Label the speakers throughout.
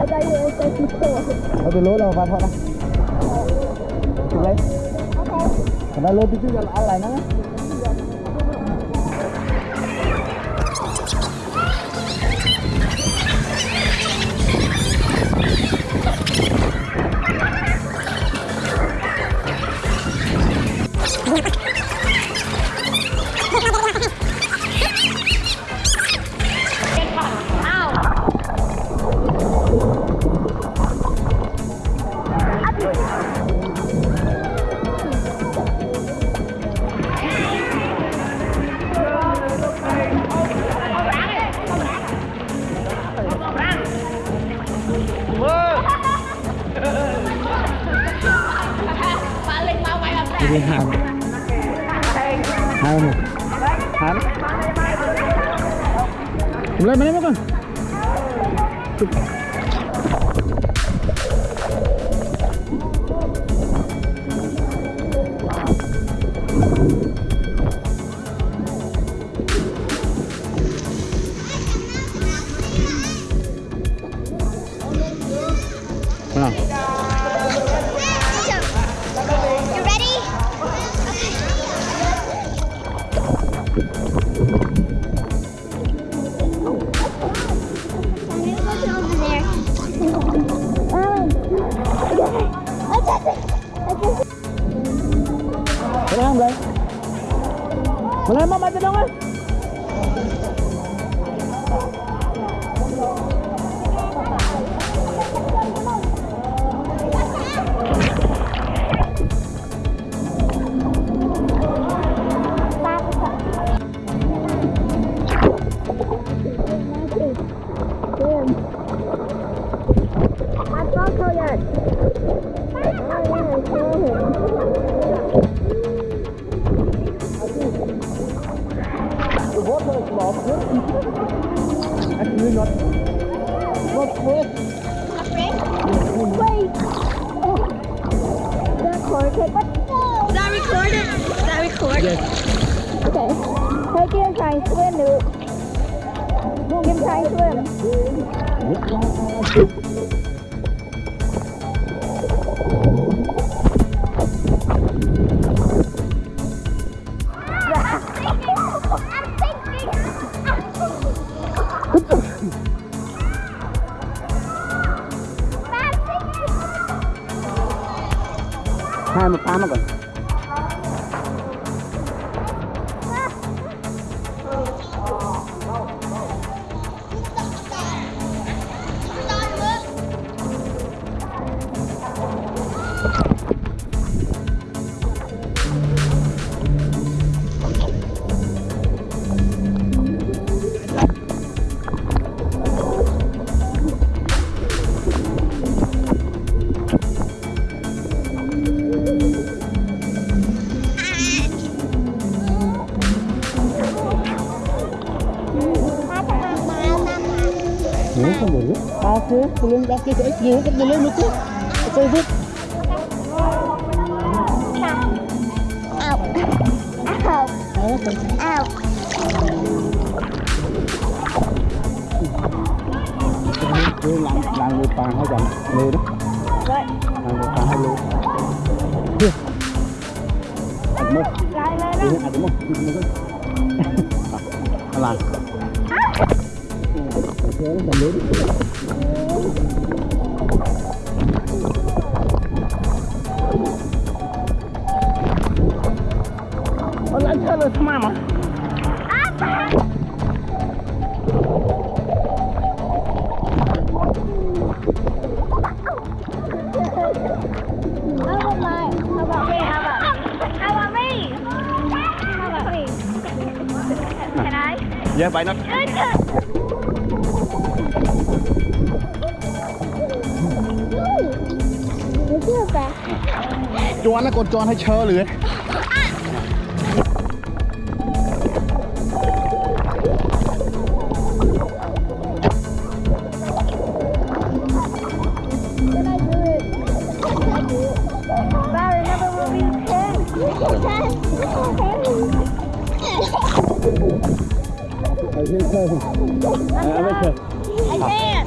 Speaker 1: Ở từ lối nào vào thôi nè Chụp lấy Thằng đó lối tí chứ là lại nó วิหารหารหารเล
Speaker 2: ยมาเล
Speaker 1: ยมาก่อน Mama,
Speaker 2: 温 Recorded?
Speaker 1: Yes.
Speaker 2: Okay. Hey, Kim trying to swim, dude. Kim trying to swim.
Speaker 1: Hai một tám mà nữa chứ. Tôi biết.
Speaker 2: Ow. Ow.
Speaker 1: Đó, còn
Speaker 2: Ow.
Speaker 1: Cứ làm làm người tàn hay dành lừa đó. Làm người tàn hay lừa. Chưa. Đúng không? Đi ăn không? Ăn làm.
Speaker 2: Well, I'm ready for Olá, tell us, mama. Yeah, why
Speaker 1: not? Choan nó còn choan hay
Speaker 2: chơ lưới?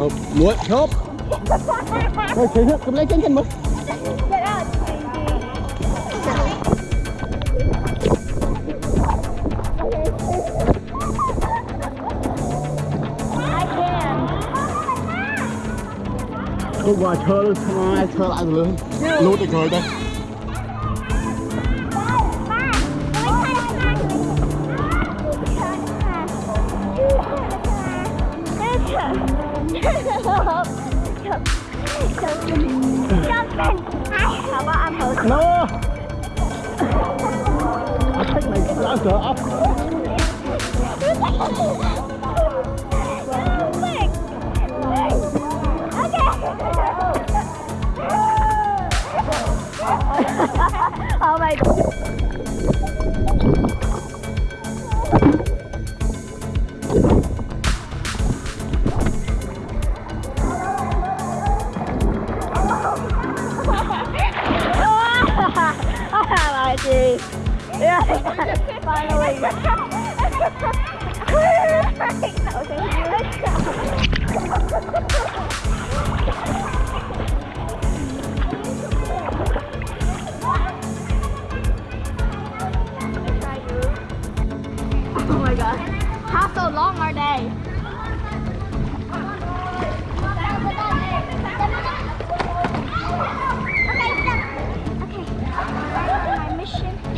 Speaker 1: Hộp, muối, hộp. Thôi, chơi hết, cầm lấy chân chân mới
Speaker 2: Get out.
Speaker 1: Tôi qua chơi luôn, chơi lại rồi. Lút được rồi đây. No! I
Speaker 2: oh my god.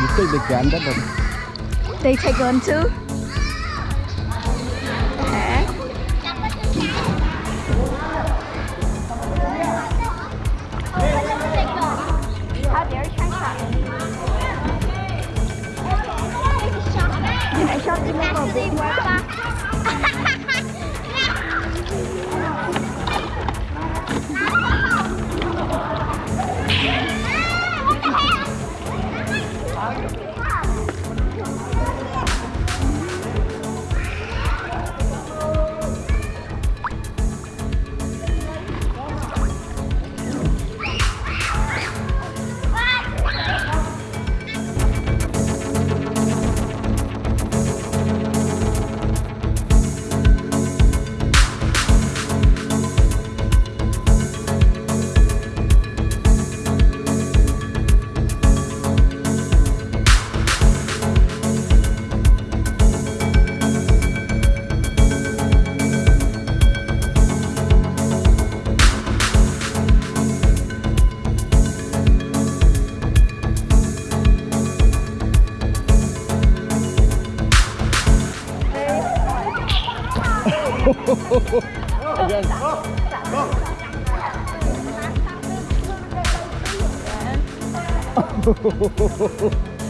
Speaker 2: Huh?
Speaker 1: You take the gun, that's it.
Speaker 2: They take one too? Okay. How dare you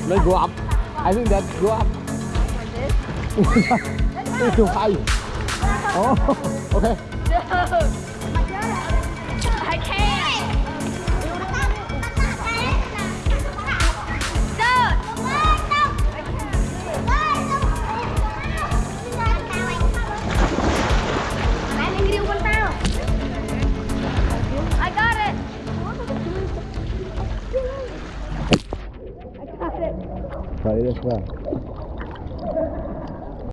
Speaker 1: Let's go up. I think that go up. it's too high. Oh, okay. well.